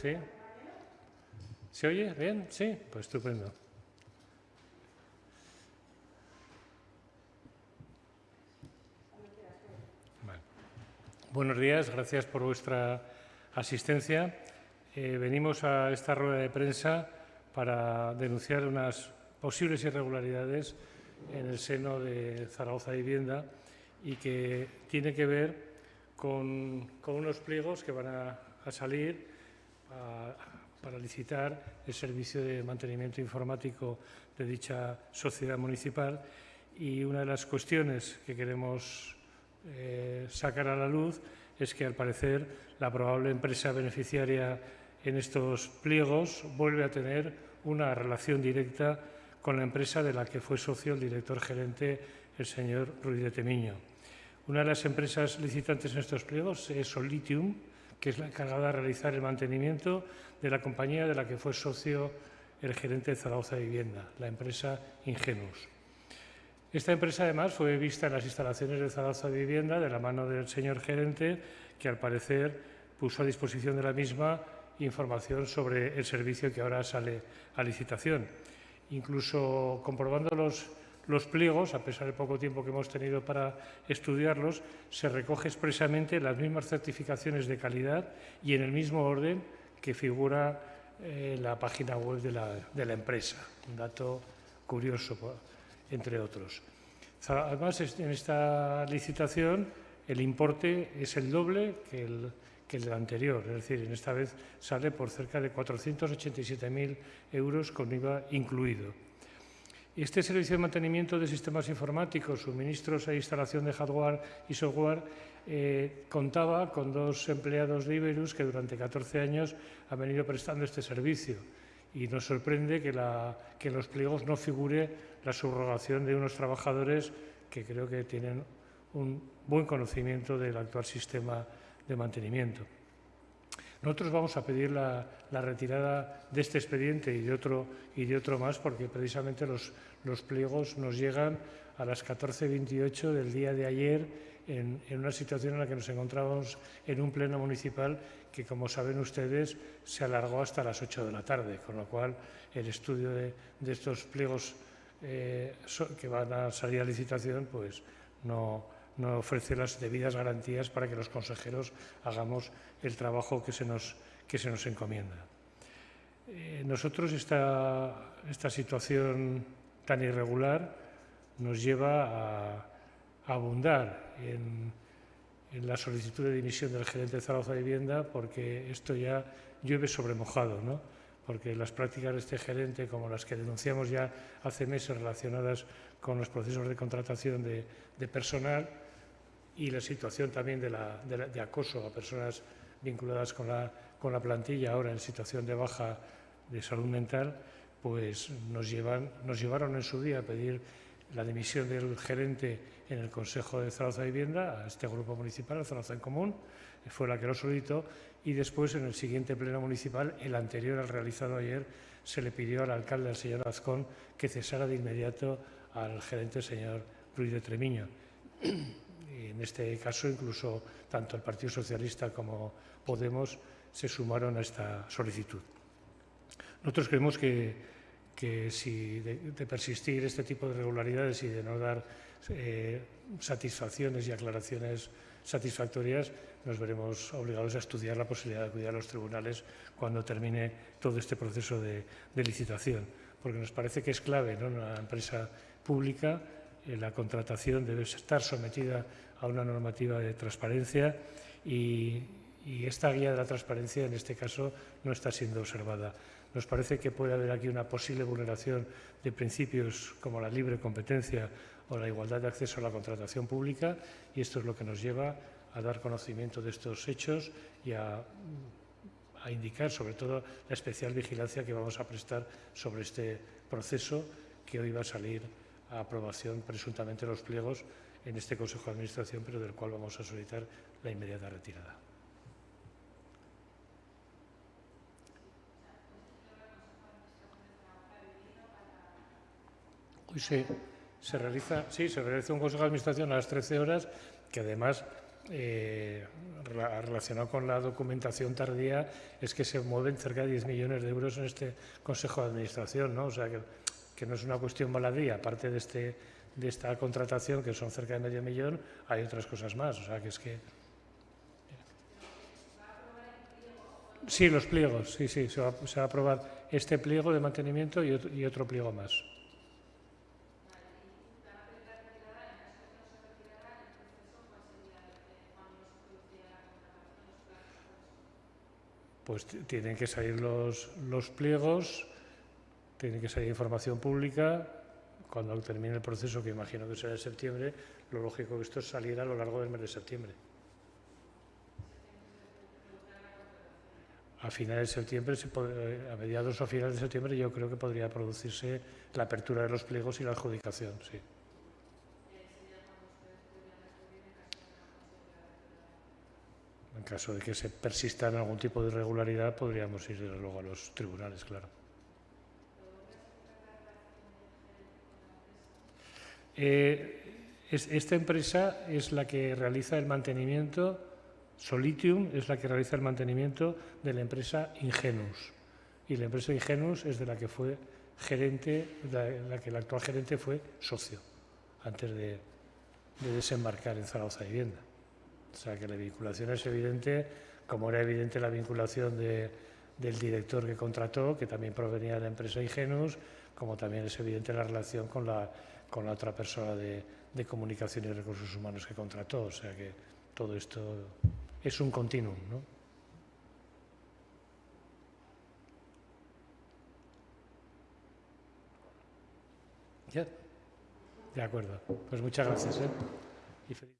¿Sí? ¿Se oye bien? Sí, pues estupendo. Buenos días, gracias por vuestra asistencia. Eh, venimos a esta rueda de prensa para denunciar unas posibles irregularidades en el seno de Zaragoza Vivienda y que tiene que ver con, unos pliegos que van a, salir para licitar el servicio de mantenimiento informático de dicha sociedad municipal y una de las cuestiones que queremos eh, sacar a la luz es que, al parecer, la probable empresa beneficiaria en estos pliegos vuelve a tener una relación directa con la empresa de la que fue socio el director gerente, el señor Ruiz de Temiño. Una de las empresas licitantes en estos pliegos es Solitium, que es la encargada de realizar el mantenimiento de la compañía de la que fue socio el gerente de Zaragoza Vivienda, la empresa Ingenus. Esta empresa, además, fue vista en las instalaciones de Zaragoza Vivienda de la mano del señor gerente, que al parecer puso a disposición de la misma información sobre el servicio que ahora sale a licitación. Incluso comprobando los, los pliegos, a pesar del poco tiempo que hemos tenido para estudiarlos, se recoge expresamente las mismas certificaciones de calidad y en el mismo orden que figura en la página web de la, de la empresa. Un dato curioso, entre otros. Además, en esta licitación el importe es el doble que el, que el anterior, es decir, en esta vez sale por cerca de 487.000 euros con IVA incluido. Este servicio de mantenimiento de sistemas informáticos, suministros e instalación de hardware y software eh, contaba con dos empleados de Iberus que durante 14 años han venido prestando este servicio y nos sorprende que, que en los pliegos no figure la subrogación de unos trabajadores que creo que tienen un buen conocimiento del actual sistema de mantenimiento. Nosotros vamos a pedir la, retirada de este expediente y de otro, y de otro más porque precisamente los, los pliegos nos llegan a las 14.28 del día de ayer en, una situación en la que nos encontrábamos en un pleno municipal que, como saben ustedes, se alargó hasta las 8 de la tarde, con lo cual el estudio de, estos pliegos eh, que van a salir a licitación pues no, no ofrece las debidas garantías para que los consejeros hagamos el trabajo que se nos, que se nos encomienda. Eh, nosotros esta, esta, situación tan irregular nos lleva a, abundar en, en, la solicitud de dimisión del gerente de Zaragoza Vivienda porque esto ya llueve sobre mojado, ¿no? porque las prácticas de este gerente, como las que denunciamos ya hace meses relacionadas con los procesos de contratación de, de personal, y la situación también de, acoso a personas vinculadas con la, plantilla ahora en situación de baja de salud mental, pues nos, llevaron en su día a pedir la dimisión del gerente en el Consejo de Zaragoza Vivienda a este grupo municipal, a Zaragoza en Común, fue la que lo solicitó, y después en el siguiente pleno municipal, el anterior al realizado ayer, se le pidió al alcalde, al señor Azcón, que cesara de inmediato al gerente, señor Ruiz de Tremiño en este caso incluso tanto el Partido Socialista como Podemos se sumaron a esta solicitud. Nosotros creemos que, si de, persistir este tipo de irregularidades y de no dar eh, satisfacciones y aclaraciones satisfactorias, nos veremos obligados a estudiar la posibilidad de acudir a los tribunales cuando termine todo este proceso de, licitación, porque nos parece que es clave ¿no? una empresa pública la contratación debe estar sometida a una normativa de transparencia y, esta guía de la transparencia en este caso no está siendo observada. Nos parece que puede haber aquí una posible vulneración de principios como la libre competencia o la igualdad de acceso a la contratación pública y esto es lo que nos lleva a dar conocimiento de estos hechos y a, a indicar sobre todo la especial vigilancia que vamos a prestar sobre este proceso que hoy va a salir a aprobación presuntamente los pliegos en este Consejo de Administración, pero del cual vamos a solicitar la inmediata retirada. Hoy se, realiza, sí, se realiza un Consejo de Administración a las 13 horas, que además eh, relacionado con la documentación tardía es que se mueven cerca de 10 millones de euros en este Consejo de Administración, ¿no? O sea, que, que no es una cuestión baladí, aparte de, este, de esta contratación, que son cerca de medio millón, hay otras cosas más, o sea, que es que... Sí, los pliegos, sí, sí, se va, se va a aprobar este pliego de mantenimiento y otro, y otro pliego más. pues tienen que salir los, los pliegos, tiene que salir información pública. Cuando termine el proceso, que imagino que será en septiembre, lo lógico que esto saliera a lo largo del mes de septiembre. A finales de septiembre, a mediados o finales de septiembre, yo creo que podría producirse la apertura de los pliegos y la adjudicación, sí. En caso de que se persista en algún tipo de irregularidad, podríamos ir luego a los tribunales, claro. Eh, esta empresa es la que realiza el mantenimiento, Solitium es la que realiza el mantenimiento de la empresa Ingenus. Y la empresa Ingenus es de la que fue gerente, la, la que el actual gerente fue socio, antes de, de desembarcar en Zaragoza Vivienda. O sea que la vinculación es evidente, como era evidente la vinculación del director que contrató, que también provenía de la empresa Ingenus, como también es evidente la relación con la, con la otra persona de, de comunicación y recursos humanos que contrató. O sea que todo esto es un continuum. ¿no? ¿Ya? De acuerdo. Pues muchas gracias. ¿eh? Y feliz